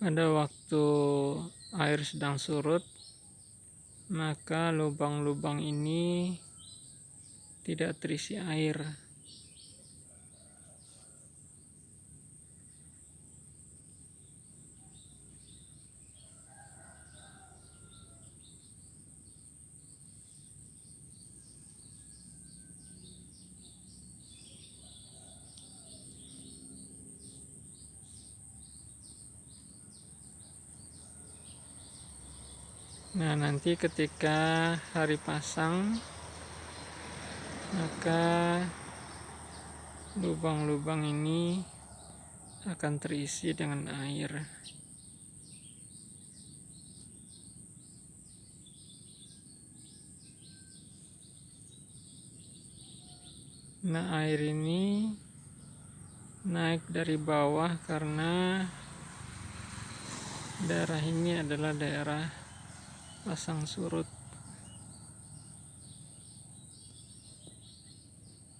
pada waktu air sedang surut maka lubang-lubang ini tidak terisi air Nah, nanti ketika hari pasang, maka lubang-lubang ini akan terisi dengan air. Nah, air ini naik dari bawah karena daerah ini adalah daerah pasang surut